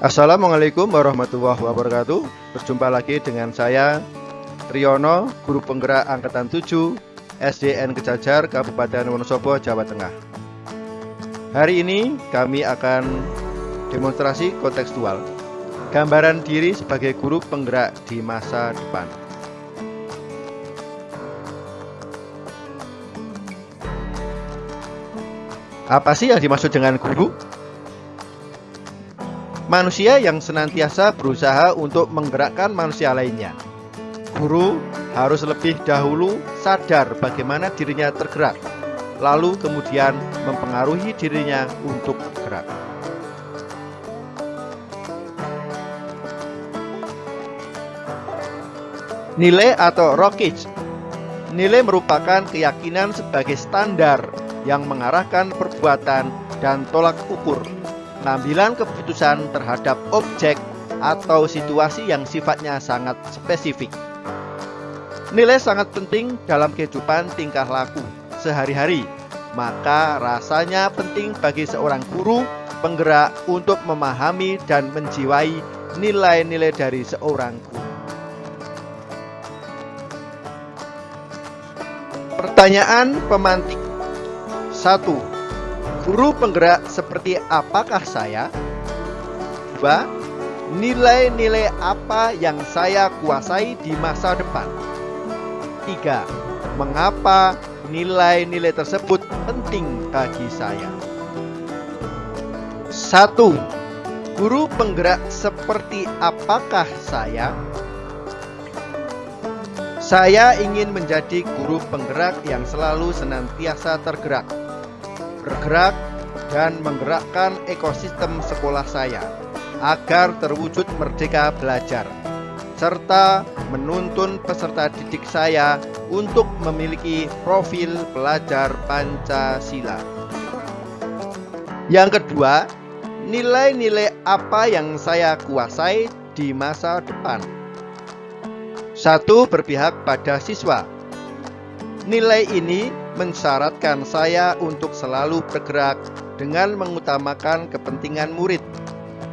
Assalamualaikum warahmatullahi wabarakatuh. Berjumpa lagi dengan saya Riono, Guru Penggerak Angkatan 7 SDN Kejajar, Kabupaten Wonosobo, Jawa Tengah. Hari ini kami akan demonstrasi kontekstual. Gambaran diri sebagai guru penggerak di masa depan. Apa sih yang dimaksud dengan guru? Manusia yang senantiasa berusaha untuk menggerakkan manusia lainnya. Guru harus lebih dahulu sadar bagaimana dirinya tergerak, lalu kemudian mempengaruhi dirinya untuk gerak. Nilai atau rokage Nilai merupakan keyakinan sebagai standar yang mengarahkan perbuatan dan tolak ukur pengambilan keputusan terhadap objek atau situasi yang sifatnya sangat spesifik. Nilai sangat penting dalam kehidupan tingkah laku sehari-hari, maka rasanya penting bagi seorang guru penggerak untuk memahami dan menjiwai nilai-nilai dari seorang guru. Pertanyaan pemantik 1. Guru penggerak seperti apakah saya? 2. Nilai-nilai apa yang saya kuasai di masa depan? 3. Mengapa nilai-nilai tersebut penting bagi saya? 1. Guru penggerak seperti apakah saya? Saya ingin menjadi guru penggerak yang selalu senantiasa tergerak bergerak dan menggerakkan ekosistem sekolah saya agar terwujud merdeka belajar serta menuntun peserta didik saya untuk memiliki profil pelajar Pancasila. Yang kedua, nilai-nilai apa yang saya kuasai di masa depan? Satu, berpihak pada siswa. Nilai ini mensyaratkan saya untuk selalu bergerak dengan mengutamakan kepentingan murid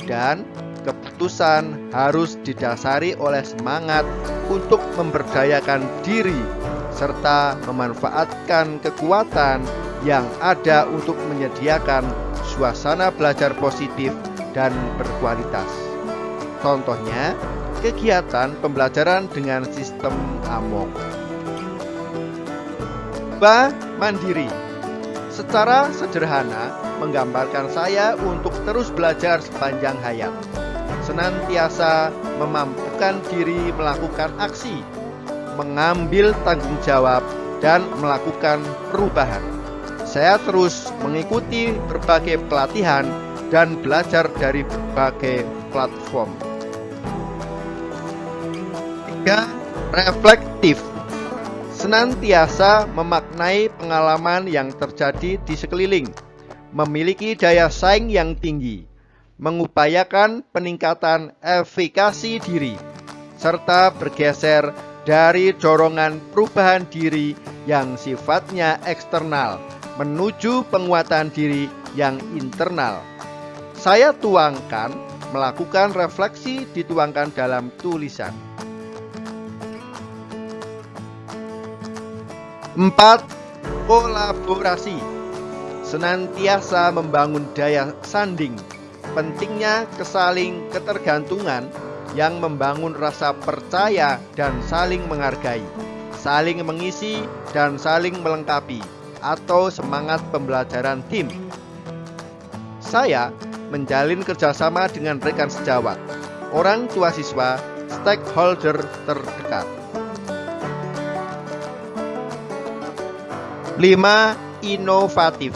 dan keputusan harus didasari oleh semangat untuk memberdayakan diri serta memanfaatkan kekuatan yang ada untuk menyediakan suasana belajar positif dan berkualitas. Contohnya, kegiatan pembelajaran dengan sistem AMONG. Ba mandiri. Secara sederhana menggambarkan saya untuk terus belajar sepanjang hayat. Senantiasa memampukan diri melakukan aksi Mengambil tanggung jawab dan melakukan perubahan. Saya terus mengikuti berbagai pelatihan dan belajar dari berbagai platform. 3. Reflektif senantiasa memaknai pengalaman yang terjadi di sekeliling, memiliki daya saing yang tinggi, mengupayakan peningkatan efikasi diri, serta bergeser dari dorongan perubahan diri yang sifatnya eksternal menuju penguatan diri yang internal. Saya tuangkan melakukan refleksi dituangkan dalam tulisan. 4. Kolaborasi. Senantiasa membangun daya sanding. Pentingnya kesaling ketergantungan yang membangun rasa percaya dan saling menghargai Saling mengisi dan saling melengkapi Atau semangat pembelajaran tim. Saya menjalin kerjasama dengan rekan sejawat Orang tua siswa, stakeholder terdekat 5. Inovatif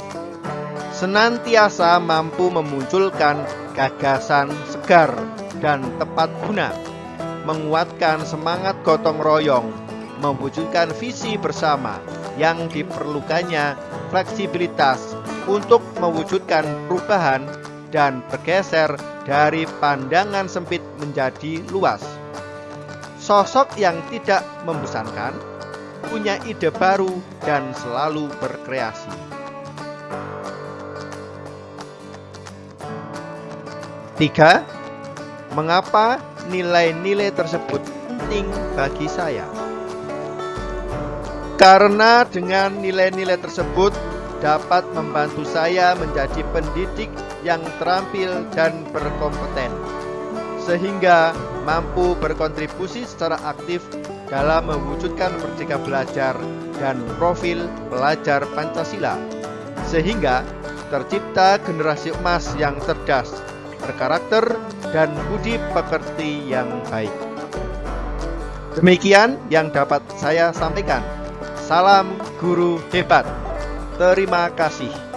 Senantiasa mampu memunculkan gagasan segar dan tepat guna Menguatkan semangat gotong royong Mewujudkan visi bersama yang diperlukannya fleksibilitas untuk mewujudkan perubahan dan bergeser dari pandangan sempit menjadi luas. Sosok yang tidak membosankan punya ide baru, dan selalu berkreasi. Tiga, Mengapa nilai-nilai tersebut penting bagi saya? Karena dengan nilai-nilai tersebut dapat membantu saya menjadi pendidik yang terampil dan berkompeten, sehingga mampu berkontribusi secara aktif dalam mewujudkan merdeka belajar dan profil pelajar Pancasila, sehingga tercipta generasi emas yang cerdas, berkarakter, dan budi pekerti yang baik. Demikian yang dapat saya sampaikan. Salam guru hebat. Terima kasih.